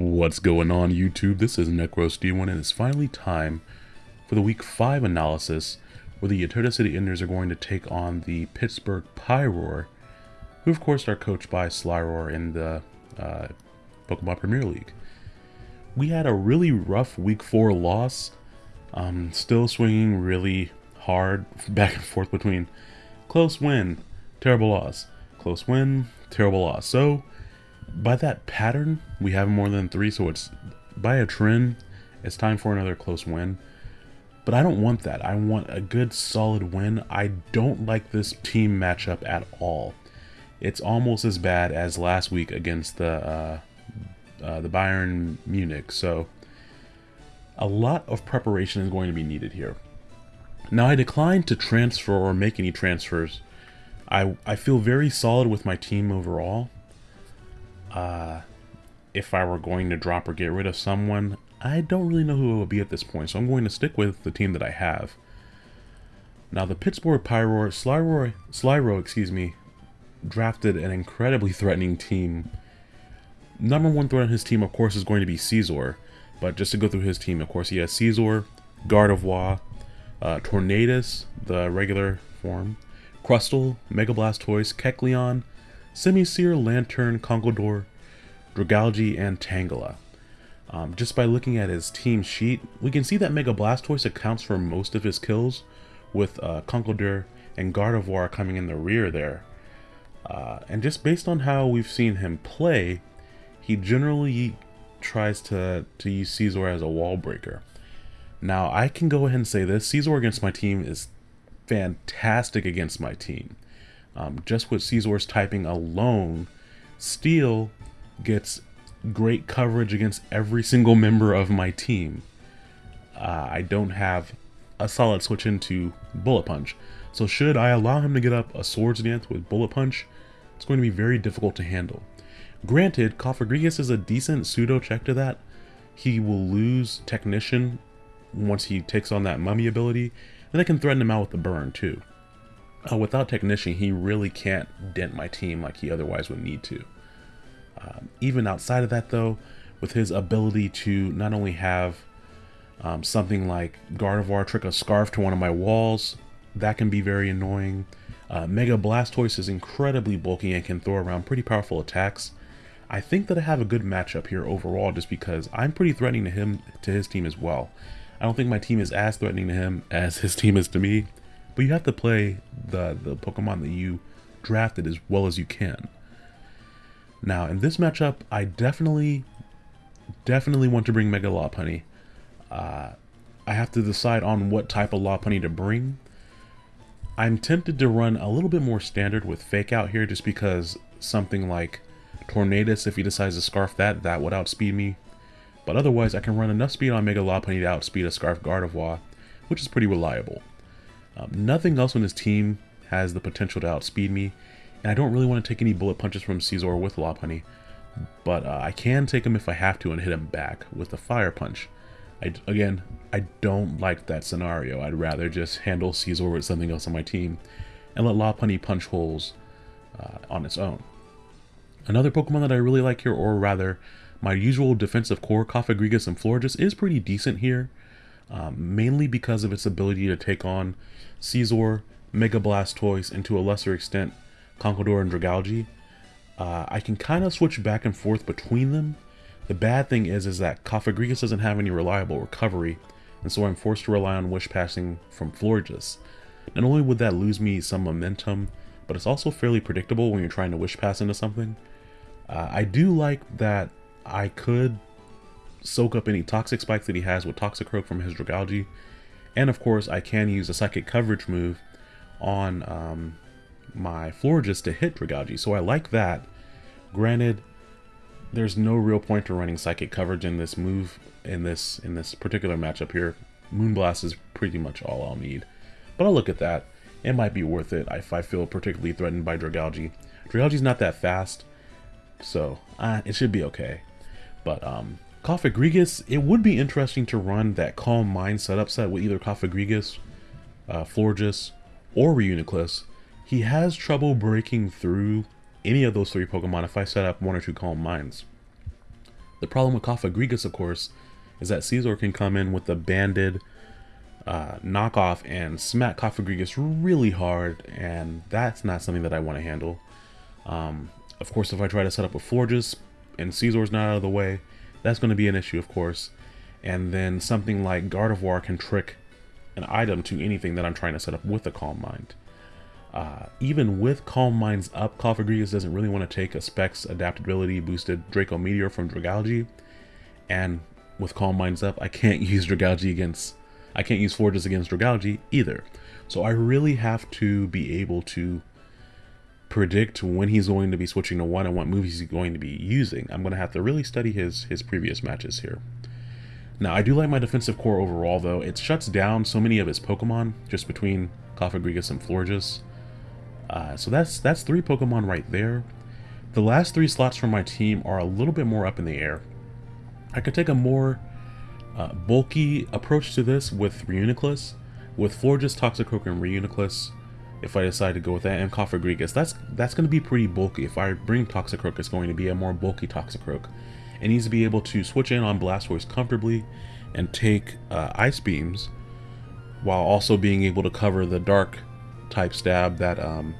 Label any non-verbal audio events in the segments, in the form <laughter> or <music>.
What's going on YouTube? This is NecroSD1 and it's finally time for the week 5 analysis where the Uterra City Enders are going to take on the Pittsburgh Pyroar who of course are coached by Slyroar in the uh, Pokemon Premier League. We had a really rough week 4 loss, um, still swinging really hard <laughs> back and forth between close win, terrible loss, close win, terrible loss. So by that pattern, we have more than three, so it's by a trend, it's time for another close win. But I don't want that. I want a good solid win. I don't like this team matchup at all. It's almost as bad as last week against the uh, uh, the Bayern Munich. So a lot of preparation is going to be needed here. Now I declined to transfer or make any transfers. I, I feel very solid with my team overall uh, if I were going to drop or get rid of someone, I don't really know who it would be at this point, so I'm going to stick with the team that I have. Now, the Pittsburgh Pyro, Slyroar, Slyro, excuse me, drafted an incredibly threatening team. Number one threat on his team, of course, is going to be Scizor. But just to go through his team, of course, he has Scizor, Gardevoir, uh, Tornadus, the regular form, Crustle, Mega Blastoise, Kecleon, Simisear, Lanturn, Conkeldurr, Dragalge, and Tangela. Um, just by looking at his team sheet, we can see that Mega Blastoise accounts for most of his kills, with uh, Conkeldurr and Gardevoir coming in the rear there. Uh, and just based on how we've seen him play, he generally tries to, to use Scizor as a wall breaker. Now, I can go ahead and say this, Scizor against my team is fantastic against my team. Um, just with Scizor's typing alone, Steel gets great coverage against every single member of my team. Uh, I don't have a solid switch into Bullet Punch. So should I allow him to get up a Swords Dance with Bullet Punch, it's going to be very difficult to handle. Granted, Cofagrigus is a decent pseudo check to that. He will lose Technician once he takes on that Mummy ability, and I can threaten him out with the Burn too. Uh, without Technician, he really can't dent my team like he otherwise would need to. Um, even outside of that, though, with his ability to not only have um, something like Gardevoir trick a Scarf to one of my walls, that can be very annoying. Uh, Mega Blastoise is incredibly bulky and can throw around pretty powerful attacks. I think that I have a good matchup here overall just because I'm pretty threatening to him to his team as well. I don't think my team is as threatening to him <laughs> as his team is to me, but you have to play the, the Pokemon that you drafted as well as you can. Now, in this matchup, I definitely, definitely want to bring Mega Lopunny. Uh, I have to decide on what type of Lopunny to bring. I'm tempted to run a little bit more standard with Fake Out here just because something like Tornadus, if he decides to Scarf that, that would outspeed me. But otherwise, I can run enough speed on Mega Lopunny to outspeed a Scarf Gardevoir, which is pretty reliable. Um, nothing else on his team has the potential to outspeed me, and I don't really want to take any bullet punches from Scizor with Lopunny, but uh, I can take him if I have to and hit him back with a Fire Punch. I, again, I don't like that scenario. I'd rather just handle Scizor with something else on my team and let Lopunny punch holes uh, on its own. Another Pokemon that I really like here, or rather, my usual defensive core, Cofagrigus and Florges, is pretty decent here um, mainly because of its ability to take on Scizor, Mega Blastoise, and to a lesser extent Conkeldurr and Dragalge. Uh, I can kind of switch back and forth between them. The bad thing is, is that Cofagrigus doesn't have any reliable recovery, and so I'm forced to rely on Wish Passing from Florges. Not only would that lose me some momentum, but it's also fairly predictable when you're trying to Wish Pass into something. Uh, I do like that I could soak up any toxic spikes that he has with Toxic Toxicroak from his Dragalge. And of course, I can use a psychic coverage move on um, my Florges to hit Dragalge. So I like that. Granted, there's no real point to running psychic coverage in this move in this in this particular matchup here. Moonblast is pretty much all I'll need. But I'll look at that. It might be worth it if I feel particularly threatened by Dragalge. Dragalge's not that fast, so uh, it should be okay. But um, Cofagrigus, it would be interesting to run that Calm Mind setup set with either Cofagrigus, uh, Florges, or Reuniclus. He has trouble breaking through any of those three Pokemon if I set up one or two Calm Minds. The problem with Cofagrigus, of course, is that Scizor can come in with the banded uh, knockoff and smack Cofagrigus really hard, and that's not something that I want to handle. Um, of course, if I try to set up a Florges and Scizor's not out of the way, that's going to be an issue, of course. And then something like Gardevoir can trick an item to anything that I'm trying to set up with a Calm Mind. Uh, even with Calm Minds up, Cofagrigus doesn't really want to take a Specs adaptability boosted Draco Meteor from Dragalge. And with Calm Minds up, I can't <laughs> use Dragalge against, I can't use Florges against Dragalge either. So I really have to be able to predict when he's going to be switching to one and what moves he's going to be using. I'm going to have to really study his, his previous matches here. Now, I do like my defensive core overall, though. It shuts down so many of his Pokemon, just between Cofagrigus and Florges. Uh, so that's that's three Pokemon right there. The last three slots from my team are a little bit more up in the air. I could take a more uh, bulky approach to this with Reuniclus, with Florges, Toxicroak, and Reuniclus, if I decide to go with that, and Cofagrigus. That's, that's going to be pretty bulky. If I bring Toxicroak, it's going to be a more bulky Toxicroak. It needs to be able to switch in on Blastoise comfortably and take uh, Ice Beams, while also being able to cover the Dark type stab that um,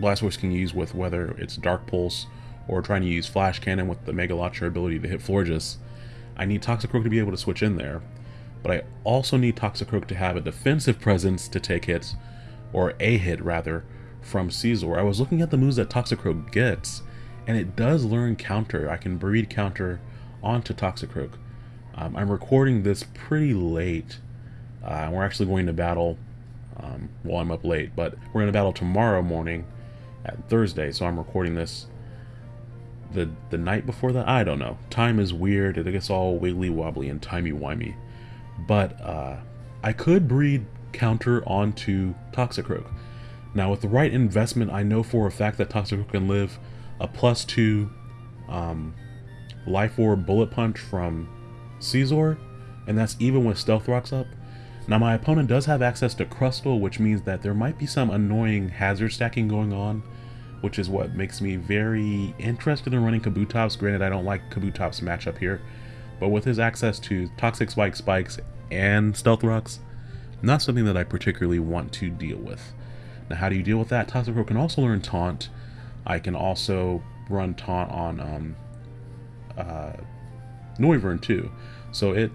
Blastoise can use with whether it's Dark Pulse or trying to use Flash Cannon with the Mega Launcher ability to hit Florges. I need Toxicroak to be able to switch in there, but I also need Toxicroak to have a defensive presence to take hits, or a hit rather, from Scizor. I was looking at the moves that Toxicroak gets, and it does learn counter. I can breed counter onto Toxicroak. Um, I'm recording this pretty late. Uh, we're actually going to battle um, well, I'm up late, but we're going to battle tomorrow morning at Thursday, so I'm recording this the the night before that. I don't know. Time is weird. It gets all wiggly wobbly and timey wimey. But uh, I could breed counter onto Toxicroak. Now, with the right investment, I know for a fact that Toxicroak can live a plus two um, Life Orb Bullet Punch from Scizor, and that's even with Stealth Rocks up. Now my opponent does have access to Crustle, which means that there might be some annoying hazard stacking going on, which is what makes me very interested in running Kabutops. Granted, I don't like Kabutops matchup here, but with his access to Toxic Spike Spikes and Stealth Rocks, not something that I particularly want to deal with. Now how do you deal with that? Toxicroak can also learn Taunt. I can also run Taunt on um, uh, Noivern too. So it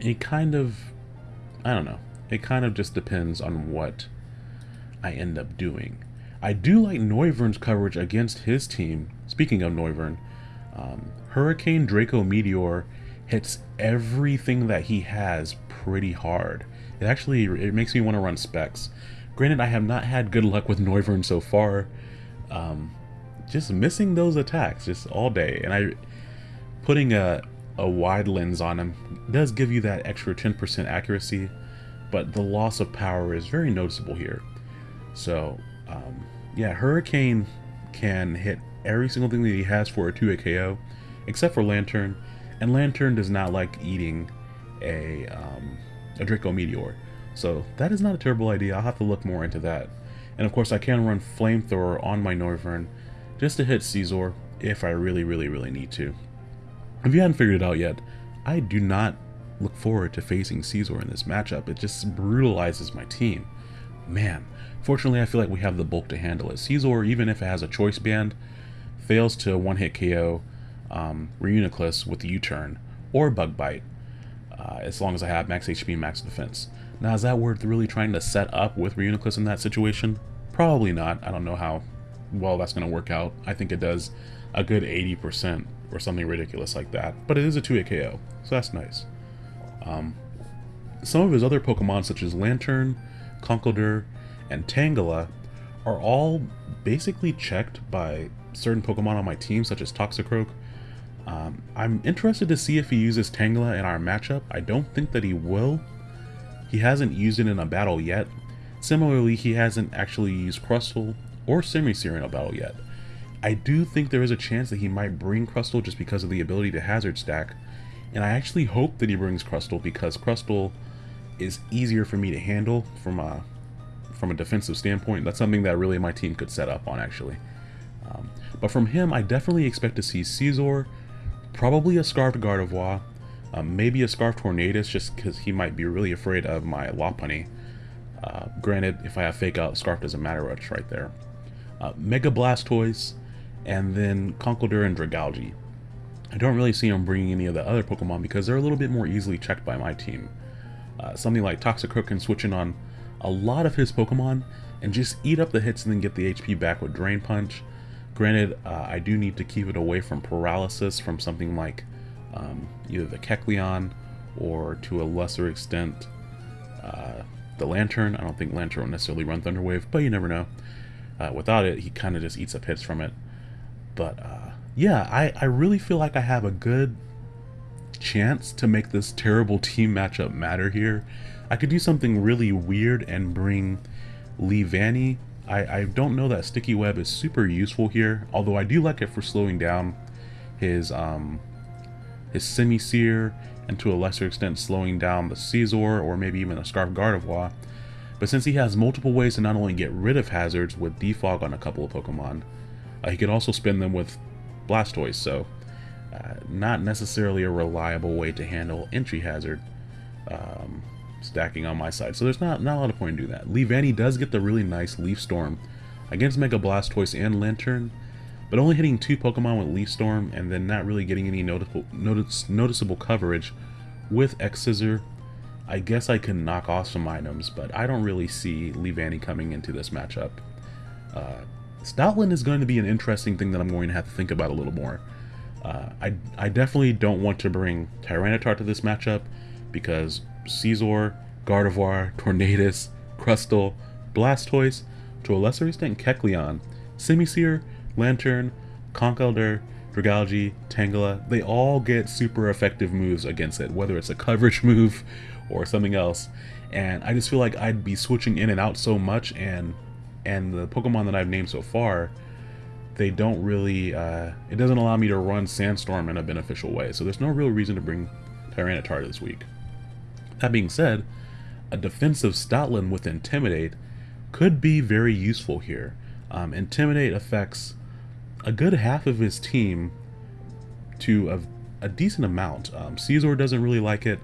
it kind of I don't know. It kind of just depends on what I end up doing. I do like Noivern's coverage against his team. Speaking of Noivern, um, Hurricane Draco Meteor hits everything that he has pretty hard. It actually it makes me want to run specs. Granted, I have not had good luck with Noivern so far. Um, just missing those attacks just all day, and I putting a a wide lens on him does give you that extra 10% accuracy, but the loss of power is very noticeable here. So, um, yeah, Hurricane can hit every single thing that he has for a 2-hit KO, except for Lanturn, and Lanturn does not like eating a, um, a Draco Meteor. So that is not a terrible idea, I'll have to look more into that. And of course I can run Flamethrower on my Noivern just to hit Scizor if I really, really, really need to. If you hadn't figured it out yet, I do not look forward to facing Scizor in this matchup. It just brutalizes my team. Man, fortunately I feel like we have the bulk to handle it. Scizor, even if it has a choice band, fails to one-hit KO um, Reuniclus with the U-turn or Bug Bite, uh, as long as I have max HP and max defense. Now, is that worth really trying to set up with Reuniclus in that situation? Probably not. I don't know how well that's going to work out. I think it does a good 80% or something ridiculous like that. But it is a 2 KO, so that's nice. Um, some of his other Pokemon, such as Lanturn, Conkeldurr, and Tangela, are all basically checked by certain Pokemon on my team, such as Toxicroak. Um, I'm interested to see if he uses Tangela in our matchup. I don't think that he will. He hasn't used it in a battle yet. Similarly, he hasn't actually used Crustle or Simisear in a battle yet. I do think there is a chance that he might bring Crustle just because of the ability to hazard stack, and I actually hope that he brings Crustle because Crustle is easier for me to handle from a from a defensive standpoint. That's something that really my team could set up on actually. Um, but from him, I definitely expect to see Scizor, probably a Scarfed Gardevoir, um, maybe a Scarf Tornadus just because he might be really afraid of my Lopunny. Uh, granted, if I have Fake Out, Scarf doesn't matter, it's right there. Uh, Mega Blastoise, and then Conkeldurr and Dragalge. I don't really see him bringing any of the other Pokemon because they're a little bit more easily checked by my team. Uh, something like Toxicroak can switch in on a lot of his Pokemon and just eat up the hits and then get the HP back with Drain Punch. Granted, uh, I do need to keep it away from paralysis from something like um, either the Kecleon or to a lesser extent uh, the Lanturn. I don't think Lanturn will necessarily run Thunderwave, but you never know. Uh, without it, he kind of just eats up hits from it. But uh, yeah, I, I really feel like I have a good chance to make this terrible <laughs> team matchup matter here. I could do something really weird and bring Leavanny. I, I don't know that Sticky Web is super useful here, although I do like it for slowing down his um, his Simisear and to a lesser extent slowing down the Scizor or maybe even a Scarf Gardevoir. But since he has multiple ways to not only get rid of hazards with Defog on a couple of Pokemon, uh, he could also spin them with Blastoise, so uh, not necessarily a reliable way to handle entry hazard um, stacking on my side. So there's not, not a lot of point in doing that. Leavanny does get the really nice Leaf Storm against Mega Blastoise and Lanturn, but only hitting two Pokemon with Leaf Storm and then not really getting any noticeable, notice, noticeable coverage with X Scissor. I guess I can knock off some items, but I don't really see Leavanny coming into this matchup. Uh, Stoutland is going to be an interesting thing that I'm going to have to think about a little more. Uh, I, I definitely don't want to bring Tyranitar to this matchup because Scizor, Gardevoir, Tornadus, Crustle, Blastoise, to a lesser extent Kecleon, Simisear, Lanturn, Conkeldurr, Dragalge, Tangela, they all get super effective moves against it, whether it's a coverage <laughs> move or something else. And I just feel like I'd be switching in and out so much, and and the Pokemon that I've named so far, they don't really, uh, it doesn't allow me to run Sandstorm in a beneficial way. So there's no real reason to bring Tyranitar this week. That being said, a defensive Stoutland with Intimidate could be very useful here. Um, Intimidate affects a good half of his team to a, a decent amount. Um, Scizor doesn't really like it.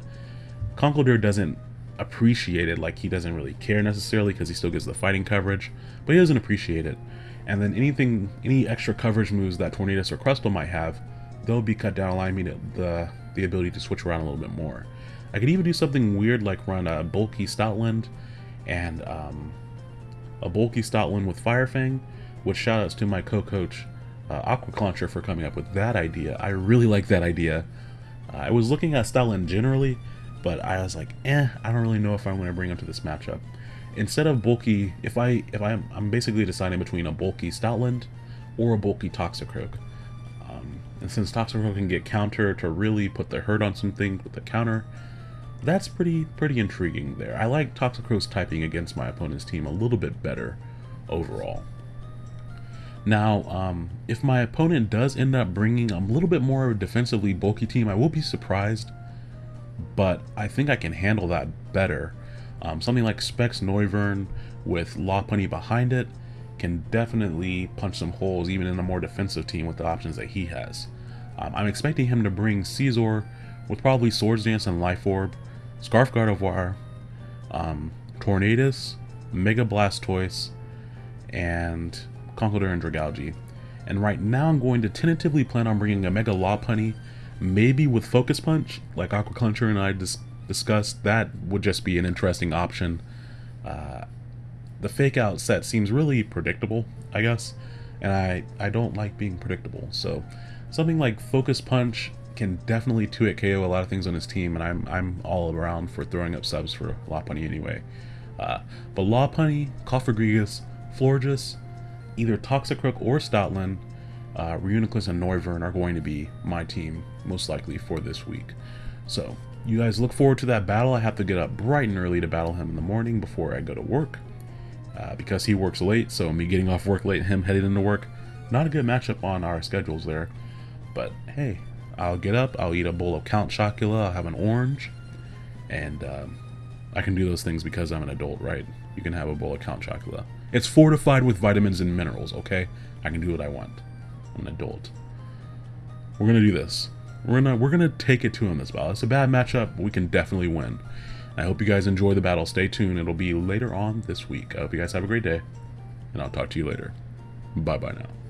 Conkeldurr doesn't appreciate it, like he doesn't really care necessarily because he still gets the fighting coverage, but he doesn't appreciate it. And then anything, any extra coverage moves that Tornadus or Crustle might have, they'll be cut down, allowing me to, the, the ability to switch around a little bit more. I could even do something weird like run a bulky Stoutland and um, a bulky Stoutland with Firefang, which shoutouts to my co-coach uh, Aqua Clauncher for coming up with that idea. I really like that idea. Uh, I was looking at Stoutland generally, but I was like, eh, I don't really know if I'm going to bring him to this matchup. Instead of bulky, if I if I'm I'm basically deciding between a bulky Stoutland or a bulky Toxicroak. Um, and since Toxicroak can get counter to really put the hurt on something with the counter, that's pretty pretty intriguing there. I like Toxicroak's typing against my opponent's team a little bit better overall. Now, um, if my opponent does end up bringing a little bit more of a defensively bulky team, I will be surprised, but I think I can handle that better. Um, something like Specs Noivern with Lopunny behind it can definitely punch some holes even in a more defensive team with the options that he has. Um, I'm expecting him to bring Scizor with probably Swords Dance and Life Orb, Scarf Gardevoir, um, Tornadus, Mega Blastoise, and Conkeldurr and Dragalge. And right now I'm going to tentatively plan on bringing a Mega Lopunny, maybe with Focus Punch, like Aqua Clauncher and I dis discussed. That would just be an interesting option. Uh, the Fake Out set seems really predictable, I guess, and I, I don't like being predictable. So something like Focus Punch can definitely 2-hit KO a lot of things on his team, and I'm, I'm all around for throwing up subs for Lopunny anyway. Uh, but Lopunny, Cofagrigus, Florges, either Toxicroak or Stoutland, uh, Reuniclus and Noivern are going to be my team, most likely, for this week. So, you guys look forward to that battle. I have to get up bright and early to battle him in the morning before I go to work. Uh, because he works late, so me getting off work late, and him heading into work, not a good matchup on our schedules there. But hey, I'll get up, I'll eat a bowl of Count Chocula, I'll have an orange, and um, I can do those things because I'm an adult, right? You can have a bowl of Count Chocula. It's fortified with vitamins and minerals, okay? I can do what I want. I'm an adult. We're gonna do this. We're gonna we're gonna take it to him this battle. It's a bad matchup, but we can definitely win. I hope you guys enjoy the battle. Stay tuned. It'll be later on this week. I hope you guys have a great day, and I'll talk to you later. Bye bye now.